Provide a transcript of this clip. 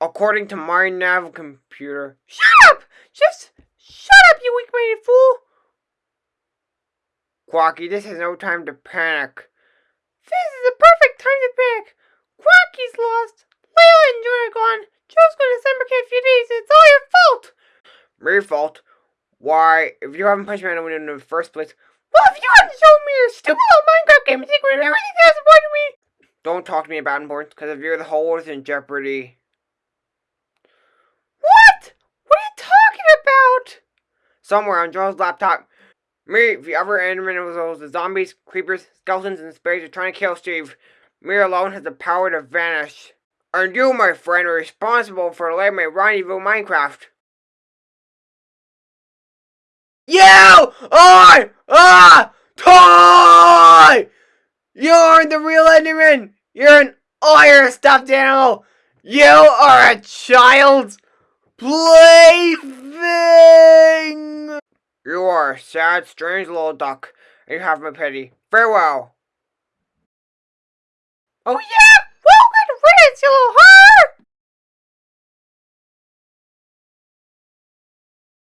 According to my nav computer. Shut up! Just shut up, you weak-minded fool! Quacky, this is no time to panic. This is the perfect time to panic. Quacky's lost. Layla and Joy are gone. Joe's going to summer camp few days. It's all your fault. My fault? Why, if you haven't punched me out the window in the first place, well, if you hadn't shown me your stupid little Minecraft game secret everything that's important to me. Don't talk to me about importance, because if you're the whole world's in jeopardy. What? What are you talking about? Somewhere on Joe's laptop, me, the other individuals, the zombies, creepers, skeletons, and spirits are trying to kill Steve. Me alone has the power to vanish. And you, my friend, are responsible for letting me rendezvous Minecraft. You are a toy! You're the real Enderman! You're an iron stuffed animal! You are a child's plaything! Are sad, strange little duck, and you have my pity. Farewell. Oh yeah?